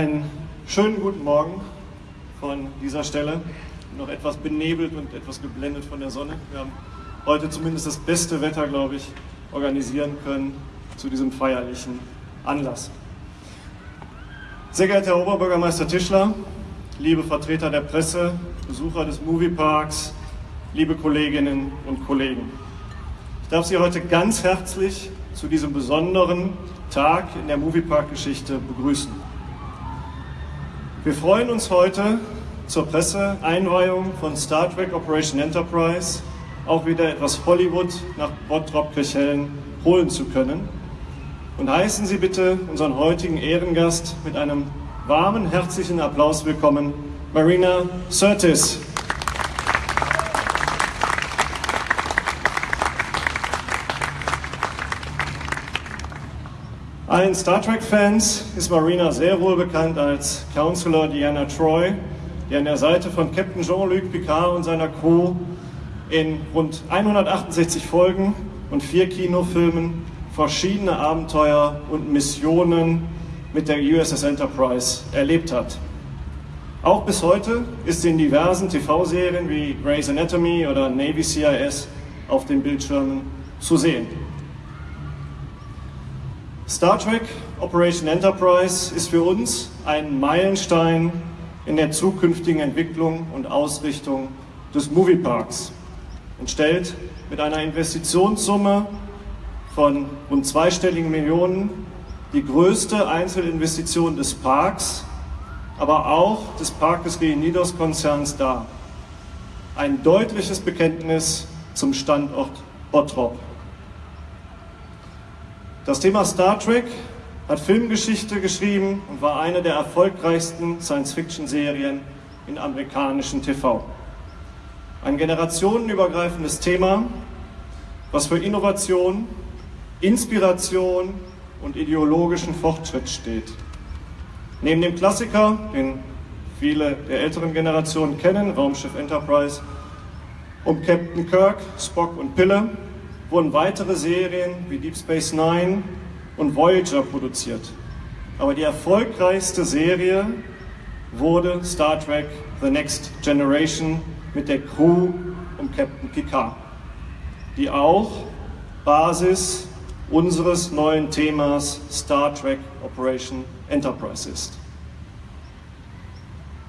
Einen schönen guten Morgen von dieser Stelle. Noch etwas benebelt und etwas geblendet von der Sonne. Wir haben heute zumindest das beste Wetter, glaube ich, organisieren können zu diesem feierlichen Anlass. Sehr geehrter Herr Oberbürgermeister Tischler, liebe Vertreter der Presse, Besucher des Movieparks, liebe Kolleginnen und Kollegen. Ich darf Sie heute ganz herzlich zu diesem besonderen Tag in der Moviepark-Geschichte begrüßen. Wir freuen uns heute zur Presseeinweihung von Star Trek Operation Enterprise auch wieder etwas Hollywood nach Bottrop-Kirchhellen holen zu können. Und heißen Sie bitte unseren heutigen Ehrengast mit einem warmen, herzlichen Applaus willkommen, Marina Sirtis. Allen Star Trek-Fans ist Marina sehr wohl bekannt als Counselor Diana Troy, die an der Seite von Captain Jean-Luc Picard und seiner Crew in rund 168 Folgen und vier Kinofilmen verschiedene Abenteuer und Missionen mit der USS Enterprise erlebt hat. Auch bis heute ist sie in diversen TV-Serien wie Grey's Anatomy oder Navy CIS auf den Bildschirmen zu sehen. Star Trek Operation Enterprise ist für uns ein Meilenstein in der zukünftigen Entwicklung und Ausrichtung des Movieparks und stellt mit einer Investitionssumme von rund zweistelligen Millionen die größte Einzelinvestition des Parks, aber auch des Parkes Reunidos Konzerns dar. Ein deutliches Bekenntnis zum Standort Bottrop. Das Thema Star Trek hat Filmgeschichte geschrieben und war eine der erfolgreichsten Science-Fiction-Serien in amerikanischen TV. Ein generationenübergreifendes Thema, was für Innovation, Inspiration und ideologischen Fortschritt steht. Neben dem Klassiker, den viele der älteren Generationen kennen, Raumschiff Enterprise, um Captain Kirk, Spock und Pille, wurden weitere Serien wie Deep Space Nine und Voyager produziert. Aber die erfolgreichste Serie wurde Star Trek The Next Generation mit der Crew um Captain Picard, die auch Basis unseres neuen Themas Star Trek Operation Enterprise ist.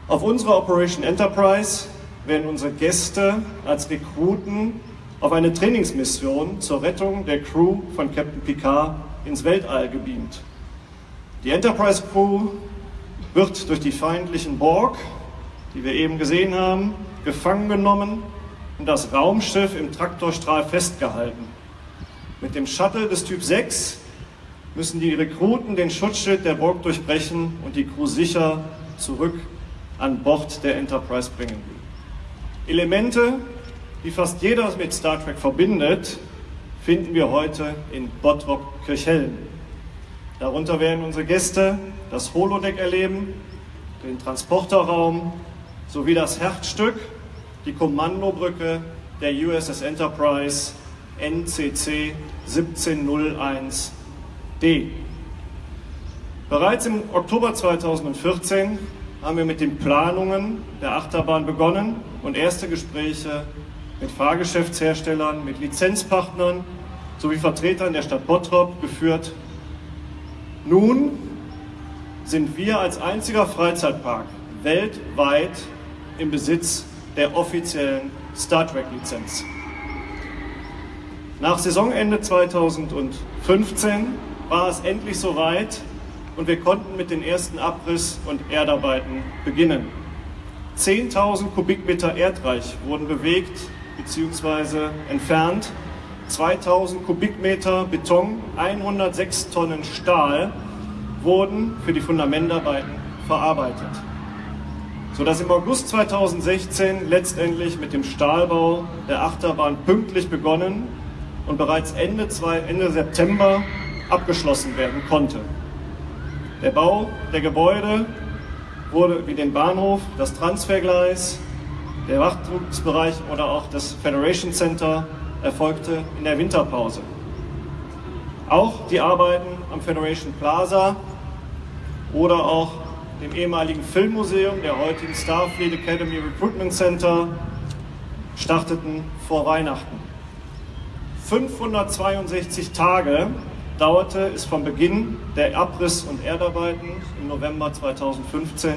Auf unserer Operation Enterprise werden unsere Gäste als Rekruten auf eine Trainingsmission zur Rettung der Crew von Captain Picard ins Weltall gebeamt. Die Enterprise Crew wird durch die feindlichen Borg, die wir eben gesehen haben, gefangen genommen und das Raumschiff im Traktorstrahl festgehalten. Mit dem Shuttle des Typ 6 müssen die Rekruten den Schutzschild der Borg durchbrechen und die Crew sicher zurück an Bord der Enterprise bringen. Elemente, die fast jeder mit Star Trek verbindet, finden wir heute in Bottrop-Kirchhellen. Darunter werden unsere Gäste das Holodeck erleben, den Transporterraum sowie das Herzstück, die Kommandobrücke der USS Enterprise NCC 1701D. Bereits im Oktober 2014 haben wir mit den Planungen der Achterbahn begonnen und erste Gespräche mit Fahrgeschäftsherstellern, mit Lizenzpartnern sowie Vertretern der Stadt Bottrop geführt. Nun sind wir als einziger Freizeitpark weltweit im Besitz der offiziellen Star Trek Lizenz. Nach Saisonende 2015 war es endlich soweit und wir konnten mit den ersten Abriss- und Erdarbeiten beginnen. 10.000 Kubikmeter Erdreich wurden bewegt bzw. entfernt, 2000 Kubikmeter Beton, 106 Tonnen Stahl wurden für die Fundamentarbeiten verarbeitet, sodass im August 2016 letztendlich mit dem Stahlbau der Achterbahn pünktlich begonnen und bereits Ende, Ende September abgeschlossen werden konnte. Der Bau der Gebäude wurde wie den Bahnhof, das Transfergleis, der Wartungsbereich oder auch das Federation Center erfolgte in der Winterpause. Auch die Arbeiten am Federation Plaza oder auch dem ehemaligen Filmmuseum, der heutigen Starfleet Academy Recruitment Center, starteten vor Weihnachten. 562 Tage dauerte es vom Beginn der Abriss- und Erdarbeiten im November 2015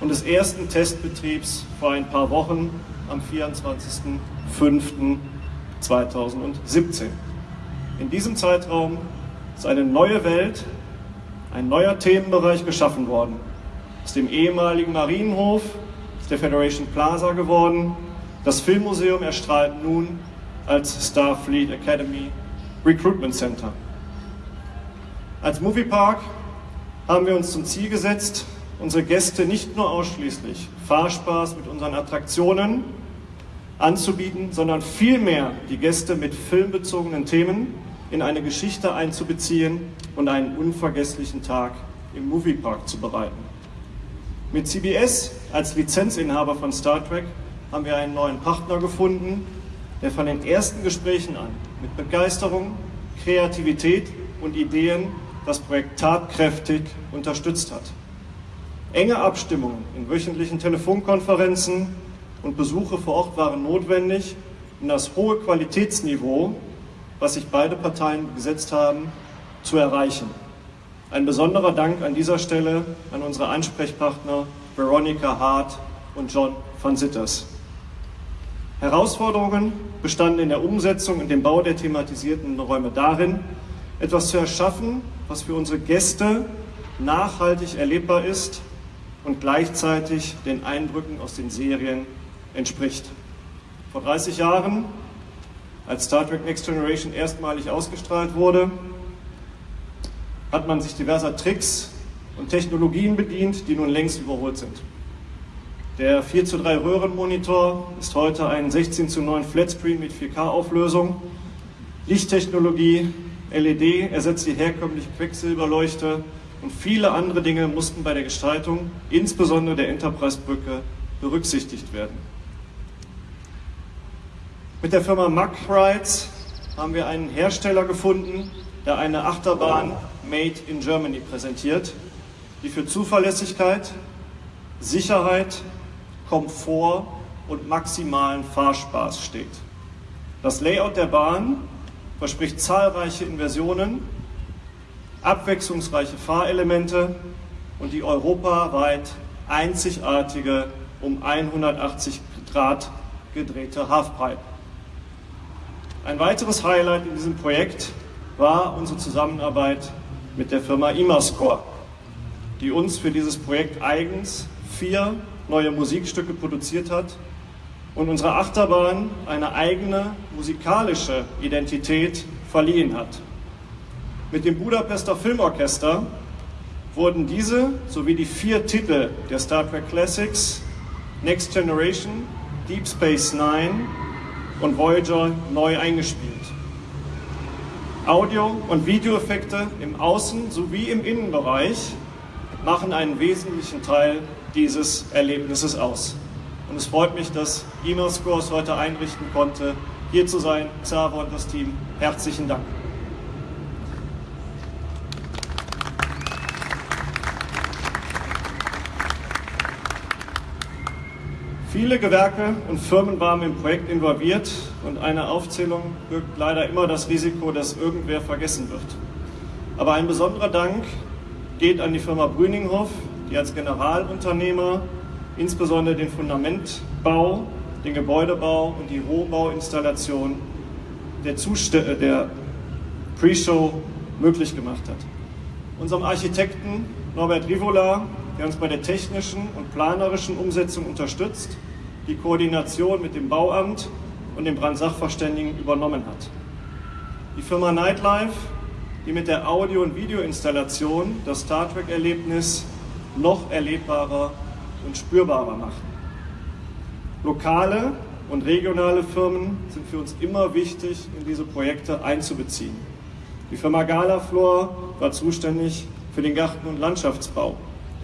und des ersten Testbetriebs vor ein paar Wochen am 24.05.2017. In diesem Zeitraum ist eine neue Welt, ein neuer Themenbereich geschaffen worden. Aus dem ehemaligen Marienhof ist der Federation Plaza geworden. Das Filmmuseum erstrahlt nun als Starfleet Academy Recruitment Center. Als Moviepark haben wir uns zum Ziel gesetzt, unsere Gäste nicht nur ausschließlich Fahrspaß mit unseren Attraktionen anzubieten, sondern vielmehr die Gäste mit filmbezogenen Themen in eine Geschichte einzubeziehen und einen unvergesslichen Tag im Moviepark zu bereiten. Mit CBS als Lizenzinhaber von Star Trek haben wir einen neuen Partner gefunden, der von den ersten Gesprächen an mit Begeisterung, Kreativität und Ideen das Projekt tatkräftig unterstützt hat. Enge Abstimmungen in wöchentlichen Telefonkonferenzen und Besuche vor Ort waren notwendig, um das hohe Qualitätsniveau was sich beide Parteien gesetzt haben, zu erreichen. Ein besonderer Dank an dieser Stelle an unsere Ansprechpartner Veronica Hart und John van Sitters. Herausforderungen bestanden in der Umsetzung und dem Bau der thematisierten Räume darin, etwas zu erschaffen, was für unsere Gäste nachhaltig erlebbar ist und gleichzeitig den Eindrücken aus den Serien entspricht. Vor 30 Jahren als Star Trek Next Generation erstmalig ausgestrahlt wurde, hat man sich diverser Tricks und Technologien bedient, die nun längst überholt sind. Der 4 zu 3 Röhrenmonitor ist heute ein 16 zu 9 Flatscreen mit 4K-Auflösung. Lichttechnologie, LED ersetzt die herkömmliche Quecksilberleuchte und viele andere Dinge mussten bei der Gestaltung, insbesondere der Enterprise-Brücke, berücksichtigt werden. Mit der Firma Mack Rides haben wir einen Hersteller gefunden, der eine Achterbahn Made in Germany präsentiert, die für Zuverlässigkeit, Sicherheit, Komfort und maximalen Fahrspaß steht. Das Layout der Bahn verspricht zahlreiche Inversionen, abwechslungsreiche Fahrelemente und die europaweit einzigartige um 180 Grad gedrehte Halfpipe. Ein weiteres Highlight in diesem Projekt war unsere Zusammenarbeit mit der Firma Imascore, die uns für dieses Projekt eigens vier neue Musikstücke produziert hat und unserer Achterbahn eine eigene musikalische Identität verliehen hat. Mit dem Budapester Filmorchester wurden diese sowie die vier Titel der Star Trek Classics Next Generation, Deep Space Nine und Voyager neu eingespielt. Audio- und Videoeffekte im Außen- sowie im Innenbereich machen einen wesentlichen Teil dieses Erlebnisses aus. Und es freut mich, dass E-Mail heute einrichten konnte, hier zu sein. Xaver und das Team, herzlichen Dank. Viele Gewerke und Firmen waren im Projekt involviert und eine Aufzählung birgt leider immer das Risiko, dass irgendwer vergessen wird. Aber ein besonderer Dank geht an die Firma Brüninghoff, die als Generalunternehmer insbesondere den Fundamentbau, den Gebäudebau und die Rohbauinstallation der, äh, der Pre-Show möglich gemacht hat. Unserem Architekten Norbert Rivola, der uns bei der technischen und planerischen Umsetzung unterstützt, die Koordination mit dem Bauamt und dem Brandsachverständigen übernommen hat. Die Firma Nightlife, die mit der Audio- und Videoinstallation das Star Trek-Erlebnis noch erlebbarer und spürbarer macht. Lokale und regionale Firmen sind für uns immer wichtig, in diese Projekte einzubeziehen. Die Firma Galaflor war zuständig für den Garten- und Landschaftsbau.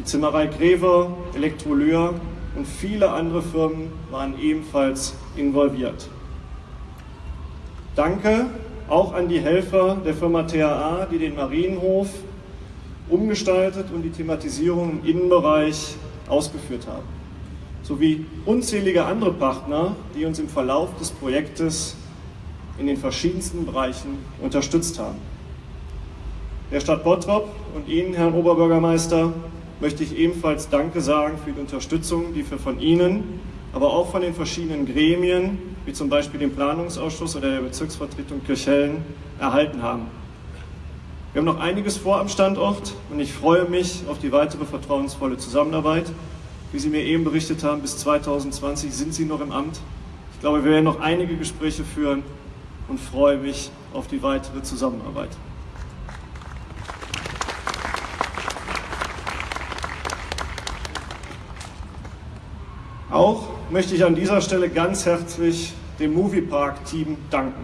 Die Zimmerei Grever, Elektrolyr und viele andere Firmen waren ebenfalls involviert. Danke auch an die Helfer der Firma THA, die den Marienhof umgestaltet und die Thematisierung im Innenbereich ausgeführt haben. Sowie unzählige andere Partner, die uns im Verlauf des Projektes in den verschiedensten Bereichen unterstützt haben. Der Stadt Bottrop und Ihnen, Herrn Oberbürgermeister, möchte ich ebenfalls Danke sagen für die Unterstützung, die wir von Ihnen, aber auch von den verschiedenen Gremien, wie zum Beispiel dem Planungsausschuss oder der Bezirksvertretung Kirchhellen, erhalten haben. Wir haben noch einiges vor am Standort und ich freue mich auf die weitere vertrauensvolle Zusammenarbeit. Wie Sie mir eben berichtet haben, bis 2020 sind Sie noch im Amt. Ich glaube, wir werden noch einige Gespräche führen und freue mich auf die weitere Zusammenarbeit. Auch möchte ich an dieser Stelle ganz herzlich dem Moviepark-Team danken.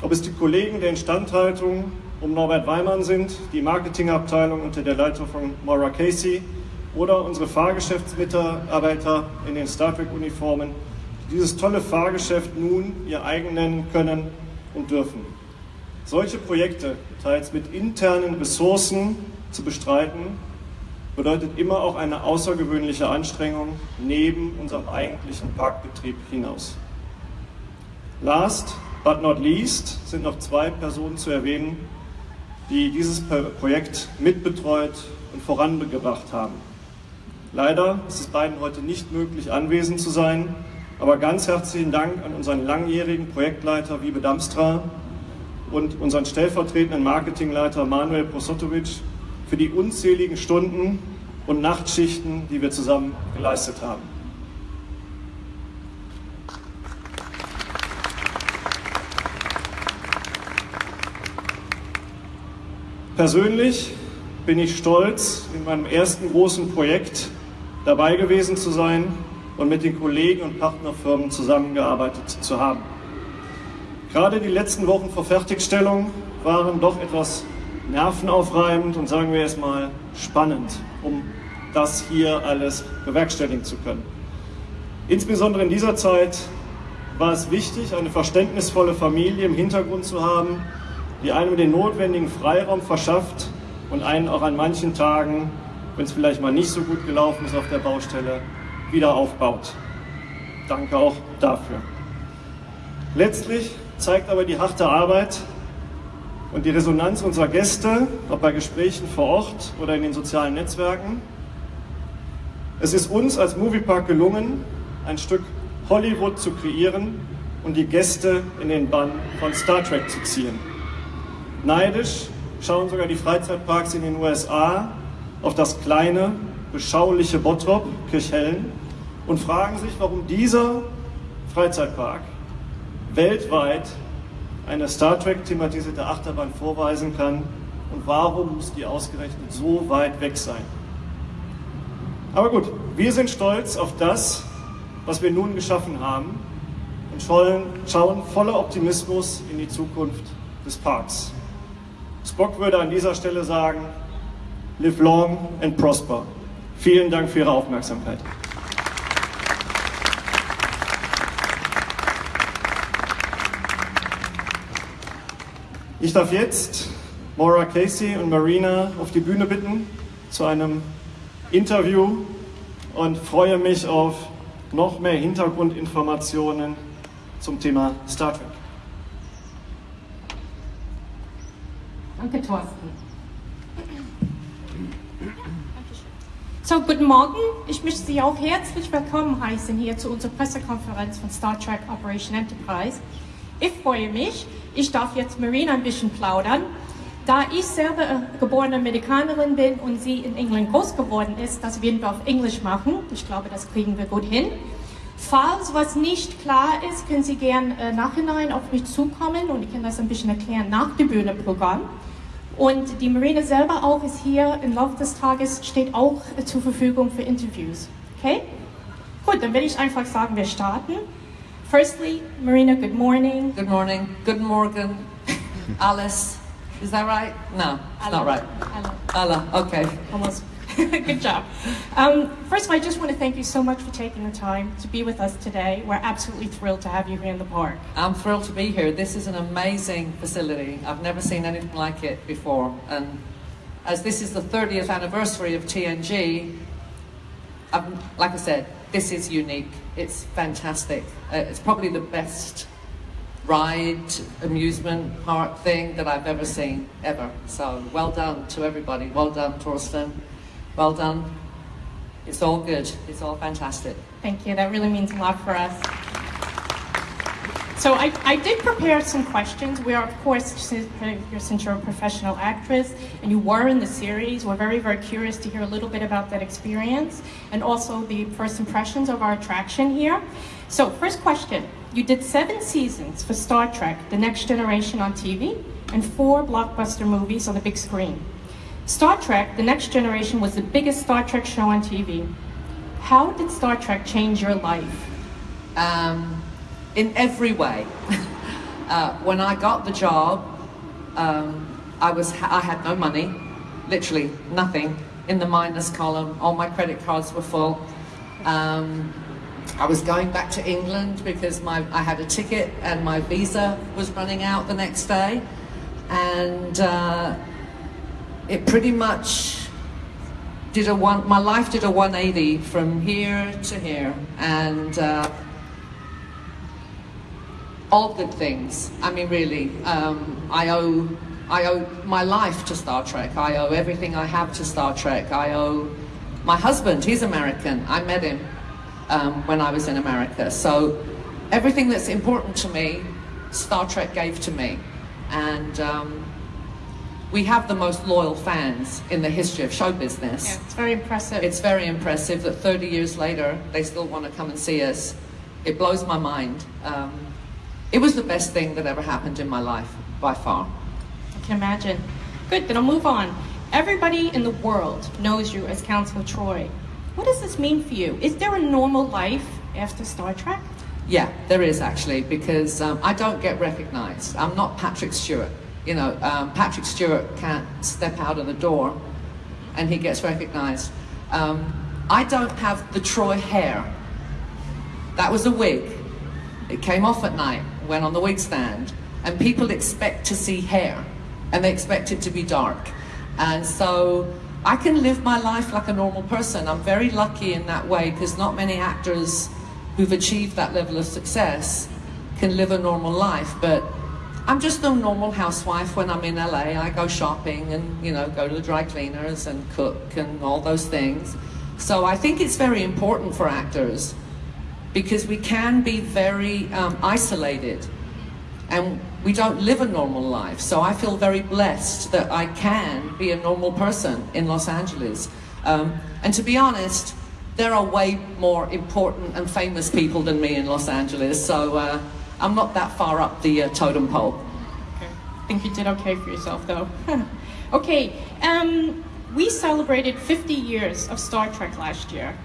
Ob es die Kollegen der Instandhaltung um Norbert Weimann sind, die Marketingabteilung unter der Leitung von Maura Casey oder unsere Fahrgeschäftsmitarbeiter in den Star Trek-Uniformen, die dieses tolle Fahrgeschäft nun ihr eigen nennen können und dürfen. Solche Projekte teils mit internen Ressourcen zu bestreiten, bedeutet immer auch eine außergewöhnliche Anstrengung neben unserem eigentlichen Parkbetrieb hinaus. Last but not least sind noch zwei Personen zu erwähnen, die dieses Projekt mitbetreut und vorangebracht haben. Leider ist es beiden heute nicht möglich, anwesend zu sein, aber ganz herzlichen Dank an unseren langjährigen Projektleiter Wiebe Damstra und unseren stellvertretenden Marketingleiter Manuel Prosotovic für die unzähligen Stunden und Nachtschichten, die wir zusammen geleistet haben. Persönlich bin ich stolz, in meinem ersten großen Projekt dabei gewesen zu sein und mit den Kollegen und Partnerfirmen zusammengearbeitet zu haben. Gerade die letzten Wochen vor Fertigstellung waren doch etwas nervenaufreibend und sagen wir erstmal spannend, um das hier alles bewerkstelligen zu können. Insbesondere in dieser Zeit war es wichtig, eine verständnisvolle Familie im Hintergrund zu haben, die einem den notwendigen Freiraum verschafft und einen auch an manchen Tagen, wenn es vielleicht mal nicht so gut gelaufen ist auf der Baustelle, wieder aufbaut. Danke auch dafür. Letztlich zeigt aber die harte Arbeit und die Resonanz unserer Gäste, ob bei Gesprächen vor Ort oder in den sozialen Netzwerken. Es ist uns als Moviepark gelungen, ein Stück Hollywood zu kreieren und die Gäste in den Bann von Star Trek zu ziehen. Neidisch schauen sogar die Freizeitparks in den USA auf das kleine, beschauliche Bottrop, Kirchhellen, und fragen sich, warum dieser Freizeitpark weltweit eine Star Trek thematisierte Achterbahn vorweisen kann und warum muss die ausgerechnet so weit weg sein. Aber gut, wir sind stolz auf das, was wir nun geschaffen haben und schauen voller Optimismus in die Zukunft des Parks. Spock würde an dieser Stelle sagen, live long and prosper. Vielen Dank für Ihre Aufmerksamkeit. Ich darf jetzt Maura Casey und Marina auf die Bühne bitten zu einem Interview und freue mich auf noch mehr Hintergrundinformationen zum Thema Star Trek. Danke, Thorsten. So, guten Morgen. Ich möchte Sie auch herzlich willkommen heißen hier zu unserer Pressekonferenz von Star Trek Operation Enterprise. Ich freue mich, ich darf jetzt Marina ein bisschen plaudern. Da ich selber geborene Amerikanerin bin und sie in England groß geworden ist, das werden wir auf Englisch machen. Ich glaube, das kriegen wir gut hin. Falls was nicht klar ist, können Sie gern äh, nachhinein auf mich zukommen und ich kann das ein bisschen erklären nach dem Bühneprogramm. Und die Marina selber auch ist hier im Laufe des Tages, steht auch äh, zur Verfügung für Interviews. Okay? Gut, dann werde ich einfach sagen, wir starten. Firstly, Marina, good morning. Good morning. Good morning, Alice. Is that right? No, it's not right. Hello. Allah, okay. Almost. Good job. Um, first of all, I just want to thank you so much for taking the time to be with us today. We're absolutely thrilled to have you here in the park. I'm thrilled to be here. This is an amazing facility. I've never seen anything like it before, and as this is the 30th anniversary of TNG, um, like I said, this is unique. It's fantastic. Uh, it's probably the best ride, amusement park thing that I've ever seen, ever. So well done to everybody. Well done, Torsten. Well done. It's all good. It's all fantastic. Thank you. That really means a lot for us. So I, I did prepare some questions. We are, of course, since, since you're a professional actress and you were in the series, we're very, very curious to hear a little bit about that experience and also the first impressions of our attraction here. So first question, you did seven seasons for Star Trek, The Next Generation on TV, and four blockbuster movies on the big screen. Star Trek, The Next Generation was the biggest Star Trek show on TV. How did Star Trek change your life? Um, in every way. uh, when I got the job, um, I, was, I had no money, literally nothing, in the minus column. All my credit cards were full. Um, I was going back to England because my, I had a ticket and my visa was running out the next day. And uh, it pretty much did a one, my life did a 180 from here to here. And uh, all good things. I mean, really, um, I owe I owe my life to Star Trek. I owe everything I have to Star Trek. I owe my husband. He's American. I met him um, when I was in America. So everything that's important to me, Star Trek gave to me, and. Um, we have the most loyal fans in the history of show business. Yeah, it's very impressive. It's very impressive that 30 years later, they still want to come and see us. It blows my mind. Um, it was the best thing that ever happened in my life, by far. I can imagine. Good, then I'll move on. Everybody in the world knows you as Counselor Troy. What does this mean for you? Is there a normal life after Star Trek? Yeah, there is actually, because um, I don't get recognized. I'm not Patrick Stewart. You know, um, Patrick Stewart can't step out of the door and he gets recognized. Um, I don't have the Troy hair. That was a wig. It came off at night went on the wig stand, and people expect to see hair, and they expect it to be dark. And so I can live my life like a normal person. I'm very lucky in that way because not many actors who've achieved that level of success can live a normal life. But I'm just a normal housewife when I'm in LA. I go shopping and, you know, go to the dry cleaners and cook and all those things. So I think it's very important for actors because we can be very um, isolated and we don't live a normal life. So I feel very blessed that I can be a normal person in Los Angeles. Um, and to be honest, there are way more important and famous people than me in Los Angeles, so uh, I'm not that far up the uh, totem pole. Okay. I think you did okay for yourself, though. okay, um, we celebrated 50 years of Star Trek last year.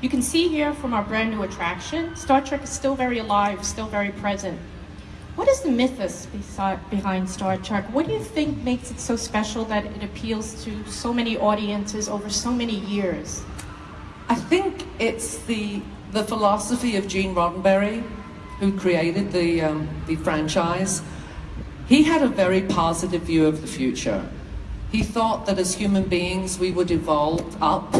You can see here from our brand new attraction, Star Trek is still very alive, still very present. What is the mythos behind Star Trek? What do you think makes it so special that it appeals to so many audiences over so many years? I think it's the, the philosophy of Gene Roddenberry, who created the, um, the franchise. He had a very positive view of the future. He thought that as human beings we would evolve up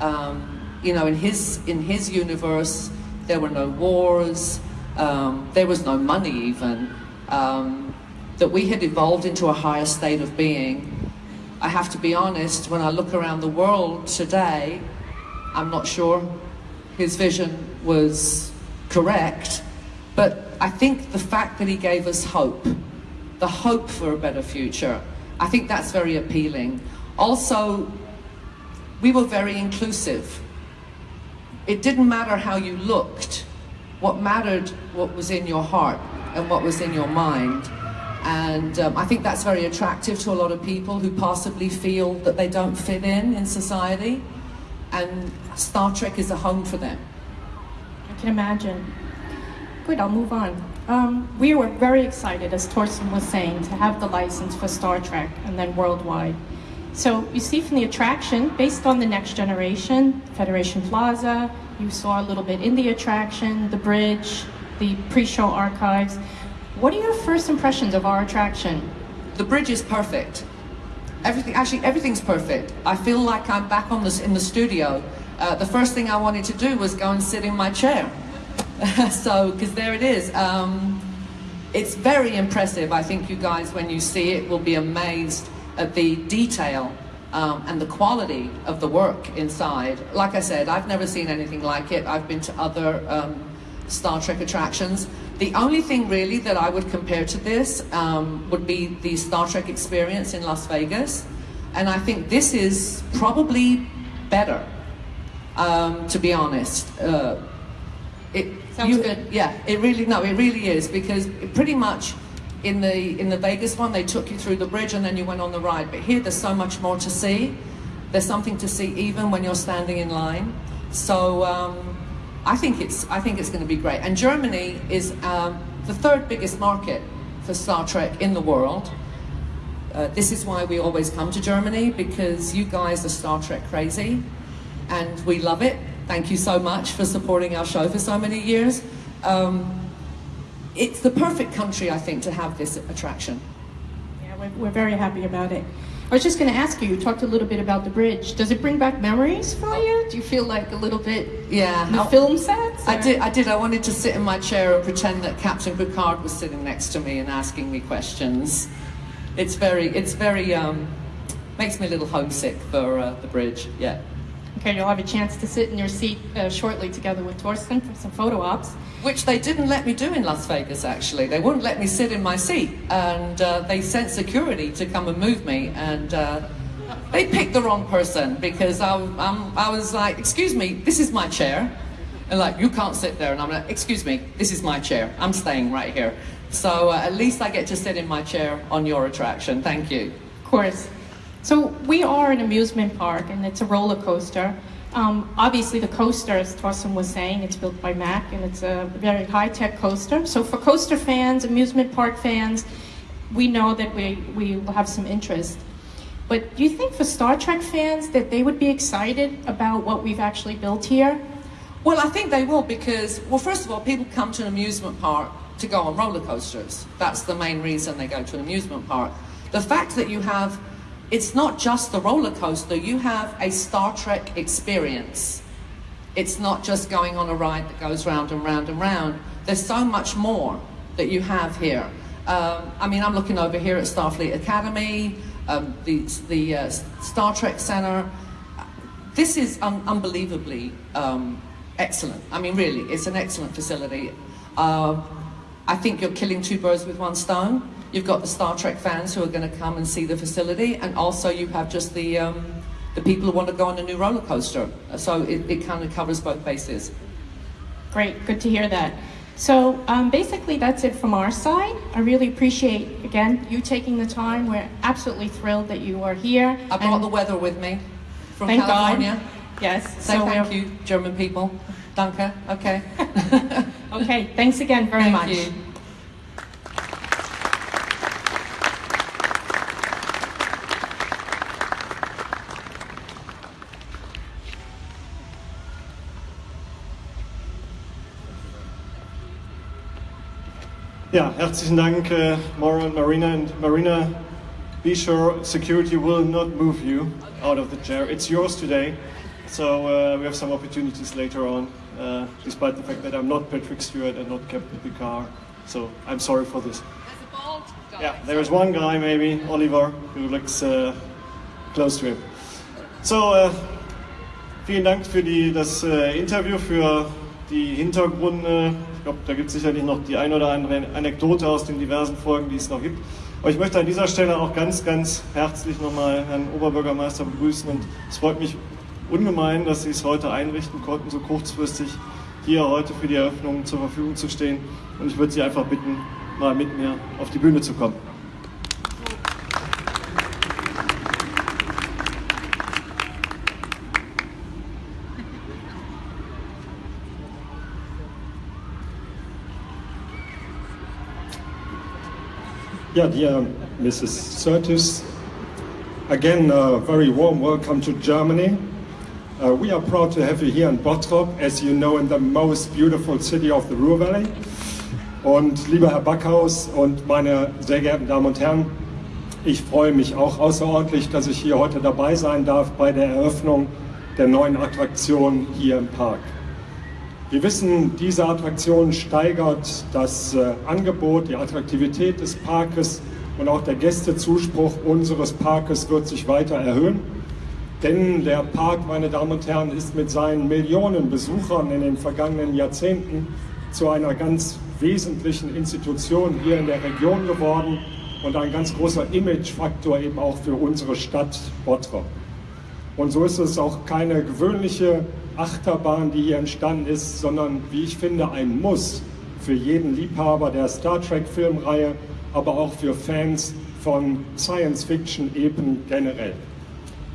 um, you know, in his, in his universe, there were no wars, um, there was no money even, um, that we had evolved into a higher state of being. I have to be honest, when I look around the world today, I'm not sure his vision was correct, but I think the fact that he gave us hope, the hope for a better future, I think that's very appealing. Also, we were very inclusive. It didn't matter how you looked. What mattered what was in your heart and what was in your mind. And um, I think that's very attractive to a lot of people who possibly feel that they don't fit in in society. And Star Trek is a home for them. I can imagine. Good, I'll move on. Um, we were very excited, as Torsten was saying, to have the license for Star Trek and then worldwide. So you see from the attraction, based on the next generation, Federation Plaza, you saw a little bit in the attraction, the bridge, the pre-show archives. What are your first impressions of our attraction? The bridge is perfect. everything, actually everything's perfect. I feel like I'm back on this in the studio. Uh, the first thing I wanted to do was go and sit in my chair. so, because there it is. Um, it's very impressive. I think you guys, when you see it, will be amazed at the detail um, and the quality of the work inside. Like I said, I've never seen anything like it. I've been to other um, Star Trek attractions. The only thing really that I would compare to this um, would be the Star Trek experience in Las Vegas. And I think this is probably better, um, to be honest. Uh, it, Sounds good. Yeah, it really, no, it really is because it pretty much in the in the Vegas one they took you through the bridge and then you went on the ride. But here there's so much more to see. There's something to see even when you're standing in line. So um, I think it's I think it's going to be great. And Germany is um, the third biggest market for Star Trek in the world. Uh, this is why we always come to Germany because you guys are Star Trek crazy, and we love it. Thank you so much for supporting our show for so many years. Um, it's the perfect country, I think, to have this attraction. Yeah, we're, we're very happy about it. I was just going to ask you, you talked a little bit about the bridge. Does it bring back memories for you? Do you feel like a little bit Yeah, the I- film sets? I did. I did. I wanted to sit in my chair and pretend that Captain Picard was sitting next to me and asking me questions. It's very. It's very. Um, makes me a little homesick for uh, the bridge. Yeah. Okay, you'll have a chance to sit in your seat uh, shortly together with Torsten for some photo ops. Which they didn't let me do in Las Vegas. Actually, they wouldn't let me sit in my seat, and uh, they sent security to come and move me. And uh, they picked the wrong person because I, I'm, I was like, "Excuse me, this is my chair," and like, "You can't sit there." And I'm like, "Excuse me, this is my chair. I'm staying right here." So uh, at least I get to sit in my chair on your attraction. Thank you. Of course. So we are an amusement park, and it's a roller coaster. Um, obviously, the coaster, as Torsten was saying, it's built by Mack, and it's a very high-tech coaster. So for coaster fans, amusement park fans, we know that we, we will have some interest. But do you think for Star Trek fans that they would be excited about what we've actually built here? Well, I think they will because, well, first of all, people come to an amusement park to go on roller coasters. That's the main reason they go to an amusement park. The fact that you have, it's not just the roller coaster, you have a Star Trek experience. It's not just going on a ride that goes round and round and round. There's so much more that you have here. Um, I mean, I'm looking over here at Starfleet Academy, um, the, the uh, Star Trek Center. This is un- unbelievably um, excellent. I mean, really, it's an excellent facility. Uh, I think you're killing two birds with one stone. You've got the Star Trek fans who are going to come and see the facility, and also you have just the um, the people who want to go on a new roller coaster. So it, it kind of covers both bases. Great, good to hear that. So um, basically, that's it from our side. I really appreciate, again, you taking the time. We're absolutely thrilled that you are here. I brought And the weather with me from Thank California. God. Yes. Say so thank you, German people. Danke. Okay. Okay, thanks again very Thank much. you. Ja, herzlichen Dank, uh, Maura and Marina. And Marina, be sure security will not move you out of the chair. It's yours today. So uh, we have some opportunities later on, uh, despite the fact that I'm not Patrick Stewart and not Captain Picard. So I'm sorry for this. Yeah, there is one guy maybe, Oliver, who looks uh, close to him. So, äh, vielen Dank für die, das äh, Interview, für die Hintergründe. Glaube, da gibt es sicherlich noch die ein oder andere Anekdote aus den diversen Folgen, die es noch gibt. Aber ich möchte an dieser Stelle auch ganz, ganz herzlich nochmal Herrn Oberbürgermeister begrüßen und es freut mich ungemein, dass Sie es heute einrichten konnten, so kurzfristig hier heute für die Eröffnung zur Verfügung zu stehen. Und ich würde Sie einfach bitten, mal mit mir auf die Bühne zu kommen. Yeah, dear Mrs. Surtis, again, a very warm welcome to Germany. Uh, we are proud to have you here in Bottrop, as you know, in the most beautiful city of the Ruhr Valley. Und lieber Herr Backhaus und meine sehr geehrten Damen und Herren, Ich freue mich auch außerordentlich, dass ich hier heute dabei sein darf bei der Eröffnung der neuen Attraktion hier im Park. Wir wissen, diese Attraktion steigert das äh, Angebot, die Attraktivität des Parkes und auch der Gästezuspruch unseres Parkes wird sich weiter erhöhen. Denn der Park, meine Damen und Herren, ist mit seinen Millionen Besuchern in den vergangenen Jahrzehnten zu einer ganz wesentlichen Institution hier in der Region geworden und ein ganz großer Imagefaktor eben auch für unsere Stadt Bottrop. Und so ist es auch keine gewöhnliche Achterbahn, die hier entstanden ist, sondern wie ich finde ein Muss für jeden Liebhaber der Star Trek Filmreihe, aber auch für Fans von Science-Fiction-Epen generell.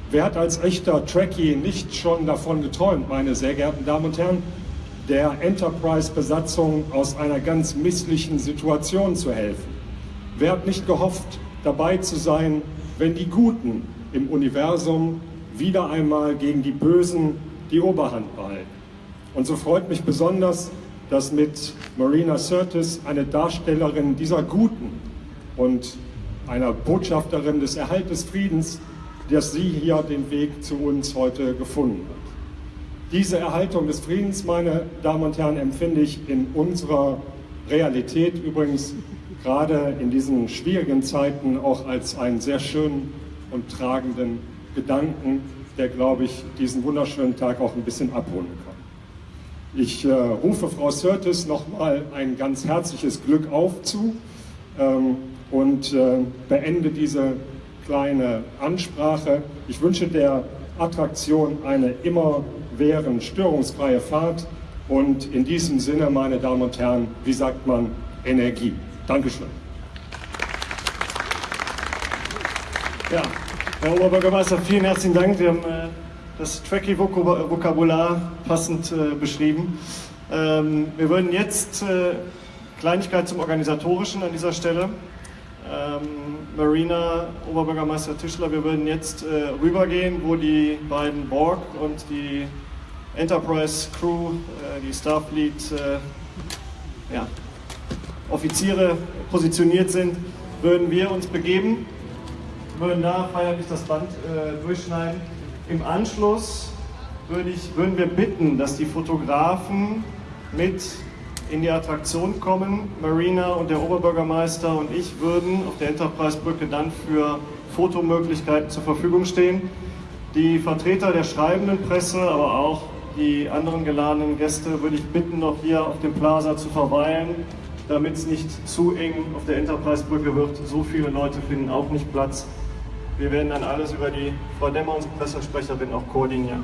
Wer hat als echter Trekkie nicht schon davon geträumt, meine sehr geehrten Damen und Herren, der Enterprise-Besatzung aus einer ganz misslichen Situation zu helfen? Wer hat nicht gehofft, dabei zu sein, wenn die Guten im Universum wieder einmal gegen die Bösen die Oberhand behalten? Und so freut mich besonders, dass mit Marina Sirtis eine Darstellerin dieser Guten und einer Botschafterin des Erhalt des Friedens dass sie hier den Weg zu uns heute gefunden hat. Diese Erhaltung des Friedens, meine Damen und Herren, empfinde ich in unserer Realität übrigens gerade in diesen schwierigen Zeiten auch als einen sehr schönen und tragenden Gedanken, der, glaube ich, diesen wunderschönen Tag auch ein bisschen abrunden kann. Ich äh, rufe Frau Sörtes nochmal ein ganz herzliches Glück auf zu ähm, und äh, beende diese kleine Ansprache. Ich wünsche der Attraktion eine immerwährend störungsfreie Fahrt und in diesem Sinne, meine Damen und Herren, wie sagt man, Energie. Dankeschön. Ja, Herr Oberbürgermeister, vielen herzlichen Dank. Wir haben äh, das Tracky-Vokabular passend äh, beschrieben. Ähm, wir würden jetzt äh, Kleinigkeit zum Organisatorischen an dieser Stelle. Ähm, Marina, Oberbürgermeister Tischler, wir würden jetzt äh, rübergehen, wo die beiden Borg und die Enterprise Crew, äh, die Starfleet äh, ja, Offiziere positioniert sind, würden wir uns begeben, würden da feierlich das Band äh, durchschneiden. Im Anschluss würde ich, würden wir bitten, dass die Fotografen mit in die Attraktion kommen. Marina und der Oberbürgermeister und ich würden auf der Enterprise-Brücke dann für Fotomöglichkeiten zur Verfügung stehen. Die Vertreter der schreibenden Presse, aber auch die anderen geladenen Gäste würde ich bitten, noch hier auf dem Plaza zu verweilen, damit es nicht zu eng auf der Enterprise-Brücke wird. So viele Leute finden auch nicht Platz. Wir werden dann alles über die Frau Demmer, unsere Pressesprecherin, auch koordinieren.